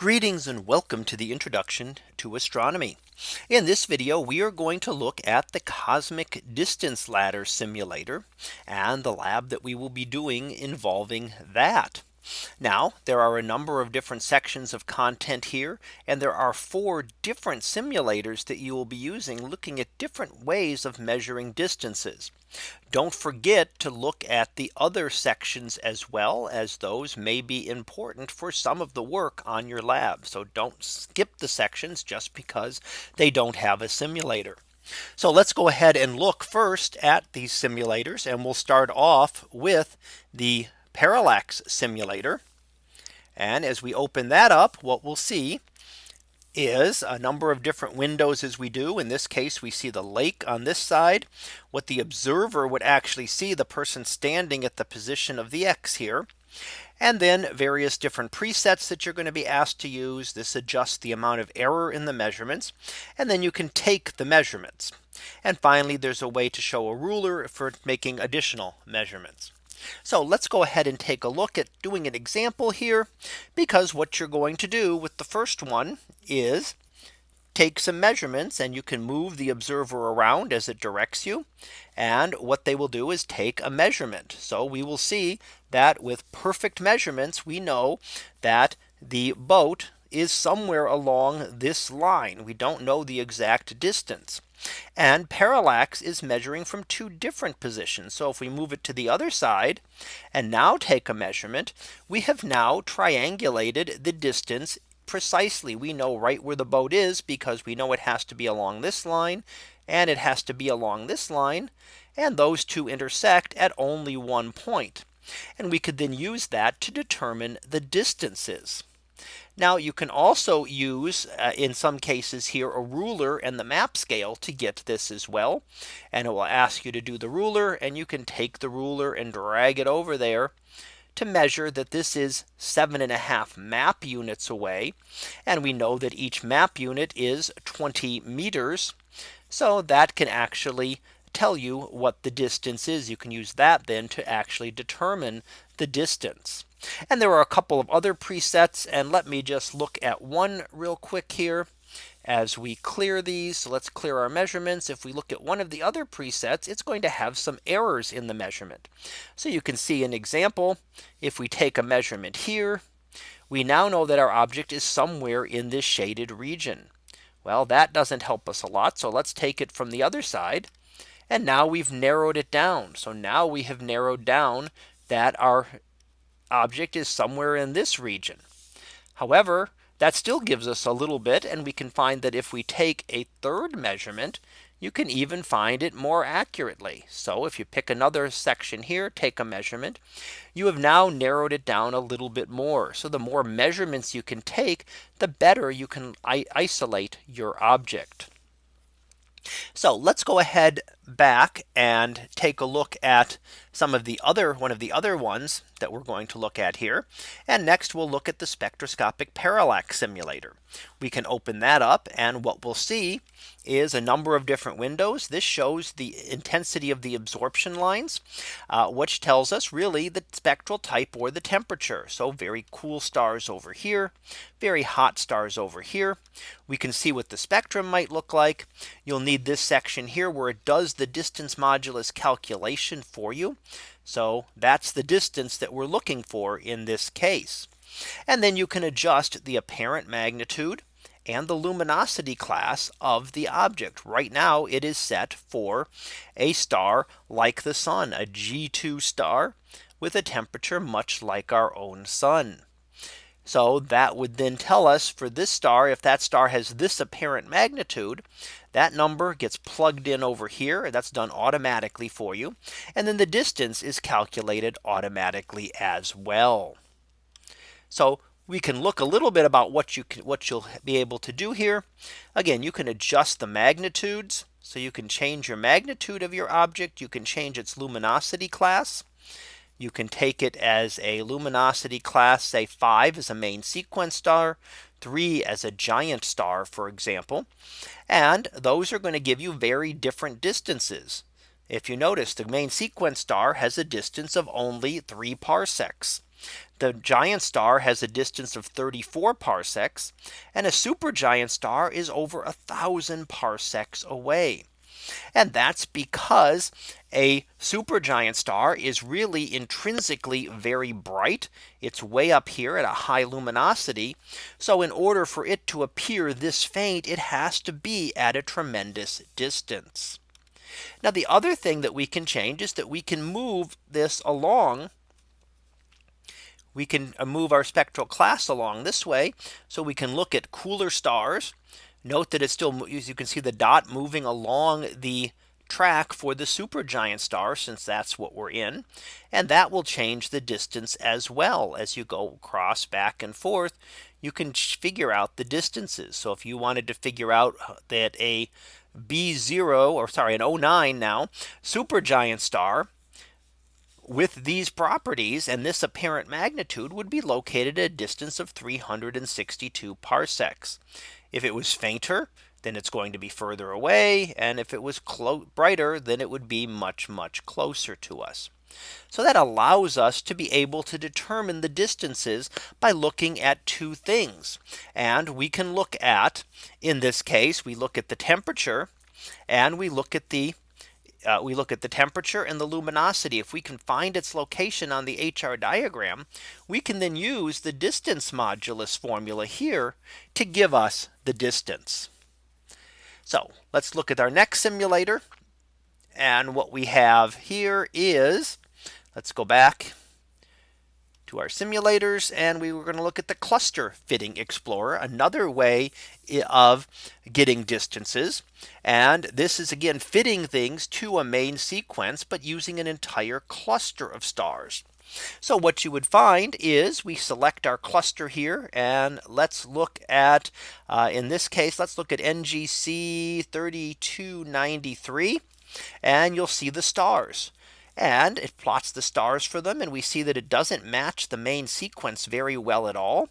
Greetings and welcome to the introduction to astronomy. In this video, we are going to look at the cosmic distance ladder simulator and the lab that we will be doing involving that. Now there are a number of different sections of content here and there are four different simulators that you will be using looking at different ways of measuring distances. Don't forget to look at the other sections as well as those may be important for some of the work on your lab. So don't skip the sections just because they don't have a simulator. So let's go ahead and look first at these simulators and we'll start off with the parallax simulator. And as we open that up, what we'll see is a number of different windows as we do. In this case, we see the lake on this side. What the observer would actually see the person standing at the position of the X here. And then various different presets that you're going to be asked to use. This adjusts the amount of error in the measurements. And then you can take the measurements. And finally, there's a way to show a ruler for making additional measurements. So let's go ahead and take a look at doing an example here. Because what you're going to do with the first one is take some measurements and you can move the observer around as it directs you. And what they will do is take a measurement. So we will see that with perfect measurements, we know that the boat is somewhere along this line. We don't know the exact distance. And parallax is measuring from two different positions. So if we move it to the other side and now take a measurement, we have now triangulated the distance precisely. We know right where the boat is because we know it has to be along this line and it has to be along this line. And those two intersect at only one point. And we could then use that to determine the distances. Now you can also use uh, in some cases here a ruler and the map scale to get this as well. And it will ask you to do the ruler and you can take the ruler and drag it over there to measure that this is seven and a half map units away. And we know that each map unit is 20 meters. So that can actually tell you what the distance is. You can use that then to actually determine the distance. And there are a couple of other presets. And let me just look at one real quick here as we clear these. So let's clear our measurements. If we look at one of the other presets, it's going to have some errors in the measurement. So you can see an example. If we take a measurement here, we now know that our object is somewhere in this shaded region. Well, that doesn't help us a lot. So let's take it from the other side. And now we've narrowed it down. So now we have narrowed down that our object is somewhere in this region. However, that still gives us a little bit and we can find that if we take a third measurement, you can even find it more accurately. So if you pick another section here, take a measurement, you have now narrowed it down a little bit more. So the more measurements you can take, the better you can isolate your object. So let's go ahead back and take a look at some of the other one of the other ones that we're going to look at here. And next we'll look at the spectroscopic parallax simulator. We can open that up and what we'll see is a number of different windows. This shows the intensity of the absorption lines, uh, which tells us really the spectral type or the temperature. So very cool stars over here, very hot stars over here. We can see what the spectrum might look like. You'll need this section here where it does the distance modulus calculation for you. So that's the distance that we're looking for in this case. And then you can adjust the apparent magnitude and the luminosity class of the object. Right now it is set for a star like the sun, a G2 star with a temperature much like our own sun. So that would then tell us for this star, if that star has this apparent magnitude, that number gets plugged in over here. And that's done automatically for you. And then the distance is calculated automatically as well. So we can look a little bit about what you can, what you'll be able to do here. Again, you can adjust the magnitudes. So you can change your magnitude of your object. You can change its luminosity class. You can take it as a luminosity class, say five as a main sequence star, three as a giant star, for example. And those are going to give you very different distances. If you notice the main sequence star has a distance of only three parsecs. the giant star has a distance of 34 parsecs and a supergiant star is over a thousand parsecs away. And that's because a supergiant star is really intrinsically very bright. It's way up here at a high luminosity. So in order for it to appear this faint, it has to be at a tremendous distance. Now the other thing that we can change is that we can move this along we can uh, move our spectral class along this way. So we can look at cooler stars. Note that it's still as you can see the dot moving along the track for the supergiant star since that's what we're in. And that will change the distance as well as you go across back and forth. You can figure out the distances. So if you wanted to figure out uh, that a B0 or sorry an O9 now supergiant star with these properties and this apparent magnitude would be located at a distance of 362 parsecs. If it was fainter, then it's going to be further away. And if it was brighter, then it would be much, much closer to us. So that allows us to be able to determine the distances by looking at two things. And we can look at in this case, we look at the temperature and we look at the uh, we look at the temperature and the luminosity. If we can find its location on the HR diagram, we can then use the distance modulus formula here to give us the distance. So let's look at our next simulator. And what we have here is let's go back to our simulators and we were going to look at the cluster fitting explorer another way of getting distances. And this is again fitting things to a main sequence but using an entire cluster of stars. So what you would find is we select our cluster here and let's look at uh, in this case let's look at NGC 3293 and you'll see the stars and it plots the stars for them and we see that it doesn't match the main sequence very well at all.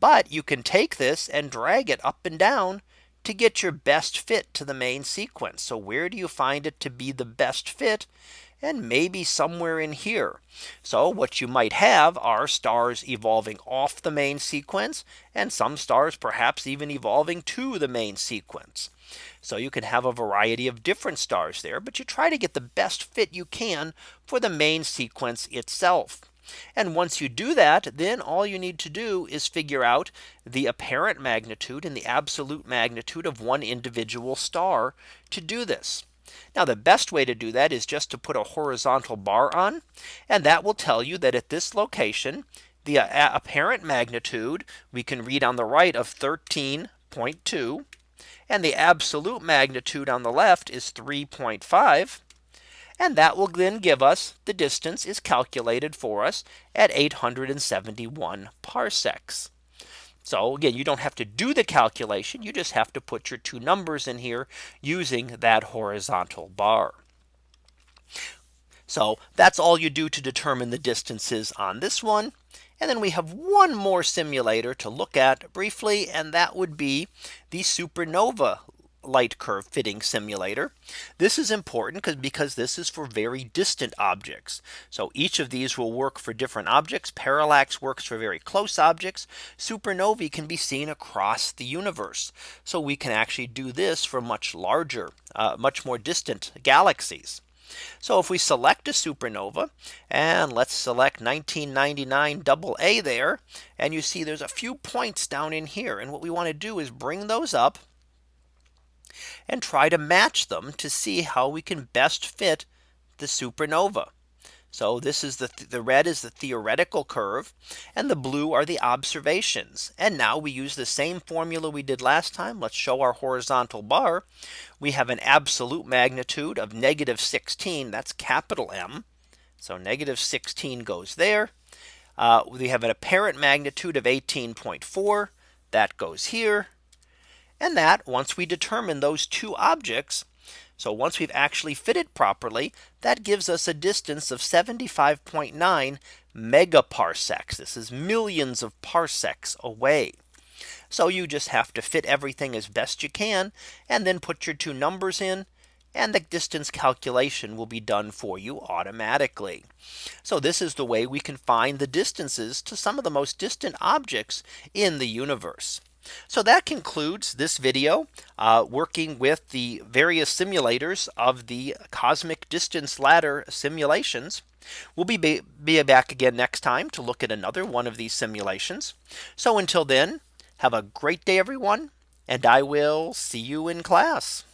But you can take this and drag it up and down to get your best fit to the main sequence. So where do you find it to be the best fit? And maybe somewhere in here. So what you might have are stars evolving off the main sequence and some stars perhaps even evolving to the main sequence. So you can have a variety of different stars there, but you try to get the best fit you can for the main sequence itself. And once you do that, then all you need to do is figure out the apparent magnitude and the absolute magnitude of one individual star to do this. Now the best way to do that is just to put a horizontal bar on. And that will tell you that at this location, the uh, apparent magnitude we can read on the right of 13.2 and the absolute magnitude on the left is 3.5. And that will then give us the distance is calculated for us at 871 parsecs. So again, you don't have to do the calculation. You just have to put your two numbers in here using that horizontal bar. So that's all you do to determine the distances on this one. And then we have one more simulator to look at briefly, and that would be the supernova light curve fitting simulator. This is important because because this is for very distant objects. So each of these will work for different objects. Parallax works for very close objects. Supernovae can be seen across the universe. So we can actually do this for much larger, uh, much more distant galaxies. So if we select a supernova and let's select 1999 AA there and you see there's a few points down in here and what we want to do is bring those up and try to match them to see how we can best fit the supernova. So this is the the red is the theoretical curve and the blue are the observations. And now we use the same formula we did last time. Let's show our horizontal bar. We have an absolute magnitude of negative 16. That's capital M. So negative 16 goes there. Uh, we have an apparent magnitude of 18.4 that goes here. And that once we determine those two objects, so once we've actually fitted properly, that gives us a distance of 75.9 megaparsecs. This is millions of parsecs away. So you just have to fit everything as best you can and then put your two numbers in and the distance calculation will be done for you automatically. So this is the way we can find the distances to some of the most distant objects in the universe. So that concludes this video uh, working with the various simulators of the cosmic distance ladder simulations. We'll be, be back again next time to look at another one of these simulations. So until then, have a great day, everyone, and I will see you in class.